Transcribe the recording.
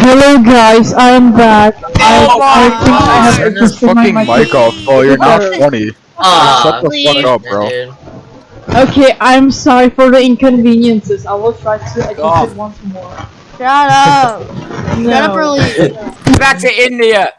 Hello guys, I am back. Oh I my think I have God. Turn adjusted my fucking mic off, Oh, You're not funny. Uh, Shut the fuck up, bro. Okay, I'm sorry for the inconveniences. I will try to adjust God. it once more. Shut up. No. Shut up leave. Back to India.